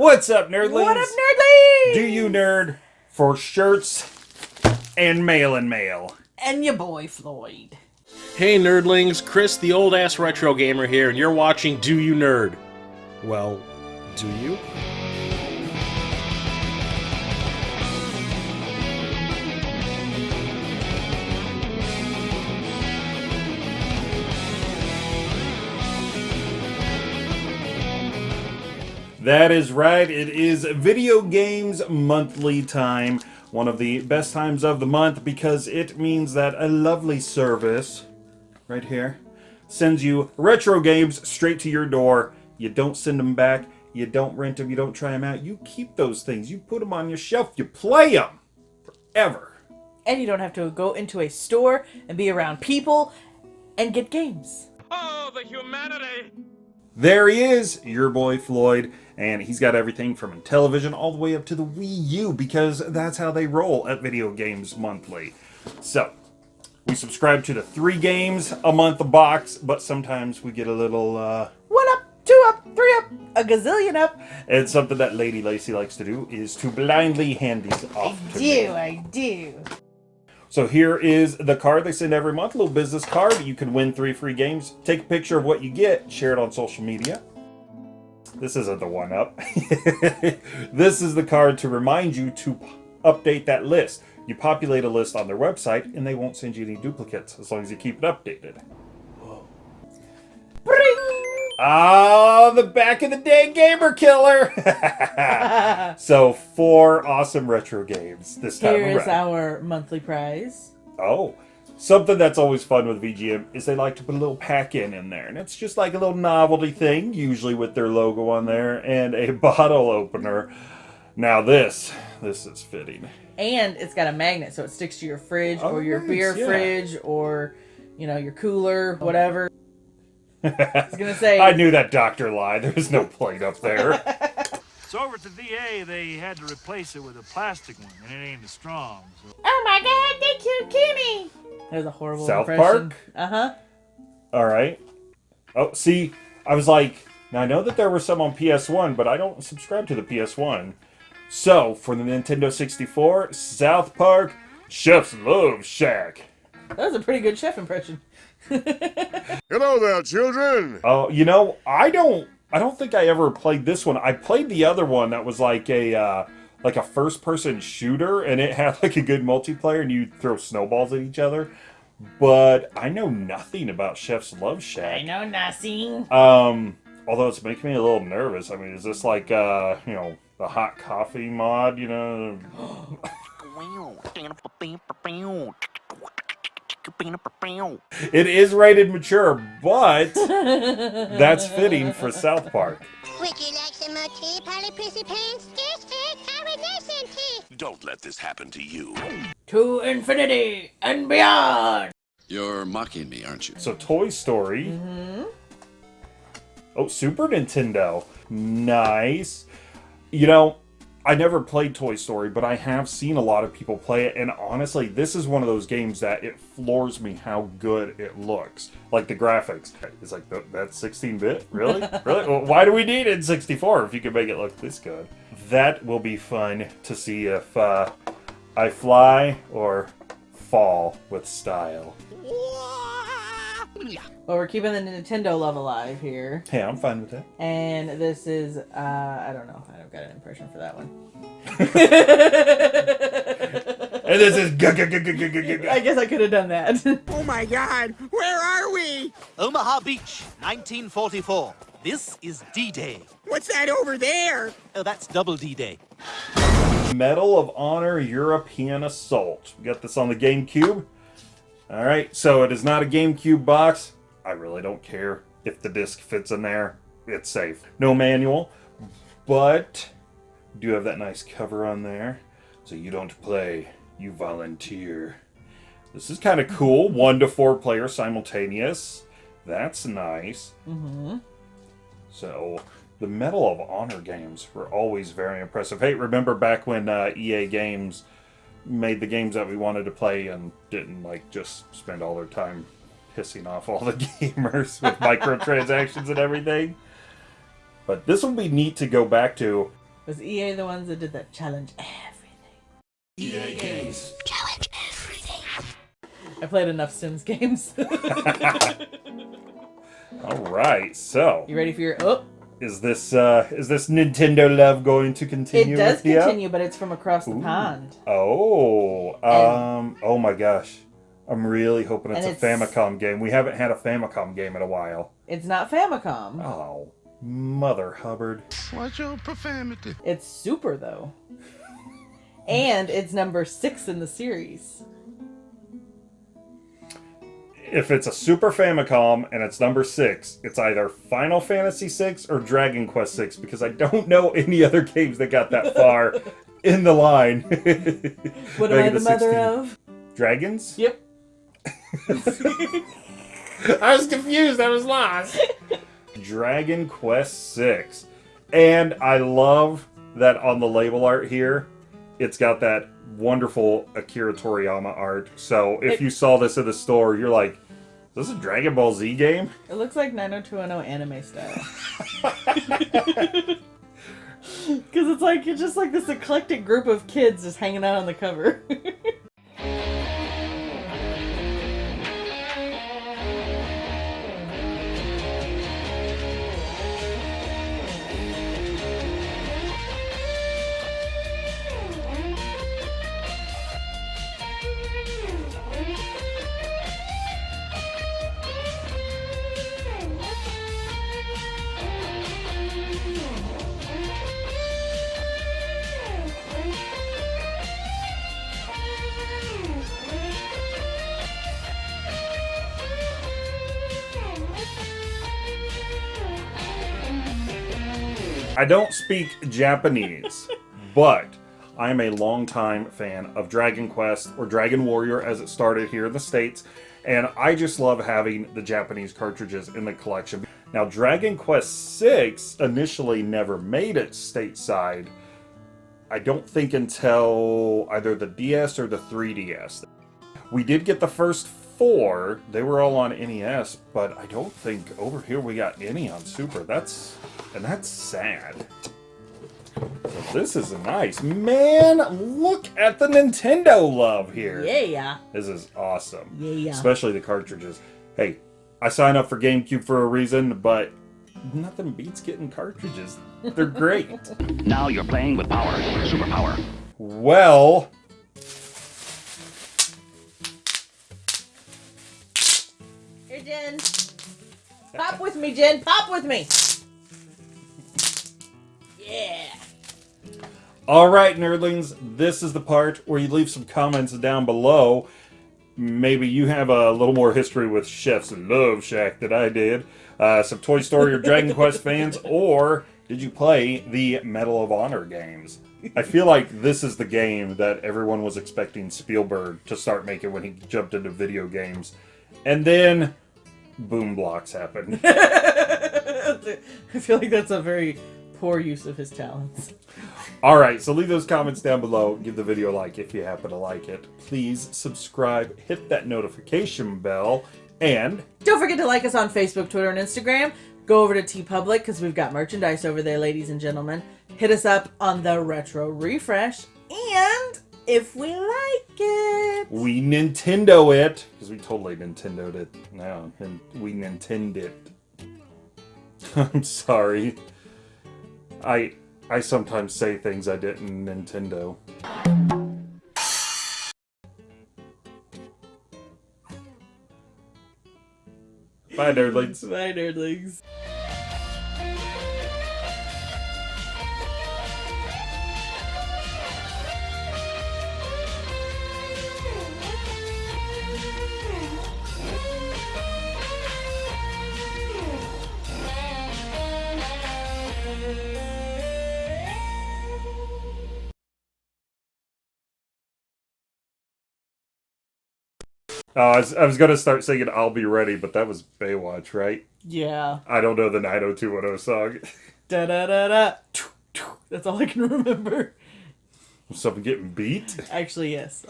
What's up, nerdlings? What up, nerdlings? Do you nerd for shirts and mail and mail? And your boy Floyd. Hey nerdlings, Chris the old ass retro gamer here, and you're watching Do You Nerd? Well, do you? That is right. It is video games monthly time. One of the best times of the month because it means that a lovely service right here sends you retro games straight to your door. You don't send them back. You don't rent them. You don't try them out. You keep those things. You put them on your shelf. You play them forever. And you don't have to go into a store and be around people and get games. Oh, the humanity! There he is, your boy Floyd, and he's got everything from Intellivision all the way up to the Wii U because that's how they roll at Video Games Monthly. So, we subscribe to the three games a month box, but sometimes we get a little, uh, One up, two up, three up, a gazillion up. and something that Lady Lacey likes to do is to blindly hand these off I to do, me. I do. So here is the card they send every month, a little business card. You can win three free games. Take a picture of what you get, share it on social media. This isn't the one up. this is the card to remind you to update that list. You populate a list on their website and they won't send you any duplicates as long as you keep it updated. Ah, the back of the day gamer killer. so four awesome retro games this time Here is around. our monthly prize. Oh, something that's always fun with VGM is they like to put a little pack in in there, and it's just like a little novelty thing, usually with their logo on there and a bottle opener. Now this, this is fitting. And it's got a magnet so it sticks to your fridge Oh, or your nice, beer yeah. fridge or, you know, your cooler, whatever. I was going to say. I knew that doctor lied. There was no plate up there. So over at the VA, they had to replace it with a plastic one, and it ain't as strong. So Oh my god, they killed Kenny! That was a horrible South impression. Park? Uh huh. All right. Oh, see, I was like, now I know that there were some on PS1, but I don't subscribe to the PS1. So for the Nintendo 64, South Park, Chef's Love Shack. That was a pretty good chef impression. Hello there, children. Oh, you know, I don't I don't think I ever played this one. I played the other one that was like a uh like a first person shooter and it had like a good multiplayer and you throw snowballs at each other. But I know nothing about Chef's Love Shack. I know nothing. Um although it's making me a little nervous. I mean, is this like uh, you know, the hot coffee mod, you know? It is rated mature, but that's fitting for South Park. Would you like some more tea, Polly Prissy Pants? Don't let this happen to you. To infinity and beyond. You're mocking me, aren't you? So Toy Story. Mm-hmm. Oh, Super Nintendo. Nice. You know, I never played Toy Story, but I have seen a lot of people play it, and honestly, this is one of those games that it floors me how good it looks. Like the graphics. It's like, that's 16-bit? Really? really? Well, why do we need it in 64 if you can make it look this good? That will be fun to see if uh, I fly or fall with style. Well, we're keeping the Nintendo love alive here. Hey, I'm fine with that. And this is, uh, I don't know. I don't got an impression for that one. And this is g- g- g- g- g- g- g- I guess I could have done that. Oh my god, where are we? Omaha Beach, 1944. This is D-Day. What's that over there? Oh, that's double D-Day. Medal of Honor European Assault. We got this on the GameCube. All right, so it is not a GameCube box. I really don't care if the disc fits in there. It's safe. No manual, but do have that nice cover on there. So you don't play, you volunteer. This is kind of cool. One to four player simultaneous. That's nice. mm-hmm. So the Medal of Honor games were always very impressive. Hey, remember back when uh, EA Games made the games that we wanted to play and didn't like just spend all their time pissing off all the gamers with microtransactions and everything? But this will be neat to go back to. Was EA the ones that did that challenge everything? EA games challenge everything. I played enough Sims games. All right, so you ready for your? Oh, is this uh is this Nintendo love going to continue? it continue? does with you? continue, but it's from across the pond. Oh, um, oh my gosh. I'm really hoping it's a it's- Famicom game. We haven't had a Famicom game in a while. It's not Famicom. Oh, Mother Hubbard. What's your profanity? It's Super though, and it's number six in the series. If it's a Super Famicom and it's number six, it's either Final Fantasy VI or Dragon Quest VI because I don't know any other games that got that far in the line. What am I Making the mother 16. of? Dragons? Yep. I was confused. I was lost. Dragon Quest VI. And I love that on the label art here, it's got that wonderful Akira Toriyama art. So if It- you saw this at the store, you're like, is this a Dragon Ball Z game? It looks like 90210 anime style. Because it's like you're just like this eclectic group of kids just hanging out on the cover. I don't speak Japanese, but I'm a longtime fan of Dragon Quest or Dragon Warrior as it started here in the States, and I just love having the Japanese cartridges in the collection. Now, Dragon Quest VI initially never made it stateside. I don't think until either the DS or the 3DS. We did get the first four. They were all on NES, but I don't think over here we got any on Super. That's and that's sad. So this is nice. Man, look at the Nintendo love here. yeah. Yeah. This is awesome. Yeah, yeah. Especially the cartridges. Hey, I signed up for GameCube for a reason, but nothing beats getting cartridges. They're great. Now you're playing with power. Superpower. well, Here, Jen. Pop with me, Jen. Pop with me. Yeah. All right, nerdlings, this is the part where you leave some comments down below. Maybe you have a little more history with Chef's Love Shack than I did. Uh, some Toy Story or Dragon Quest fans, or did you play the Medal of Honor games? I feel like this is the game that everyone was expecting Spielberg to start making when he jumped into video games. And then Boom Blox happened. I feel like that's a very poor use of his talents. All right, so leave those comments down below. Give the video a like if you happen to like it. Please subscribe, hit that notification bell, and Don't forget to like us on Facebook, Twitter, and Instagram. Go over to TeePublic because we've got merchandise over there, ladies and gentlemen. Hit us up on the Retro Refresh. And if we like it, we Nintendo it because we totally Nintendoed it now, and we Nintendo it. I'm sorry. I I sometimes say things I didn't Nintendo. Bye, nerdlings. bye, nerdlings. Oh, I was, I was gonna start singing "I'll Be Ready," but that was Baywatch, right? Yeah. I don't know the 90210 song. Da da da da. That's all I can remember. Someone getting beat. Actually, yes.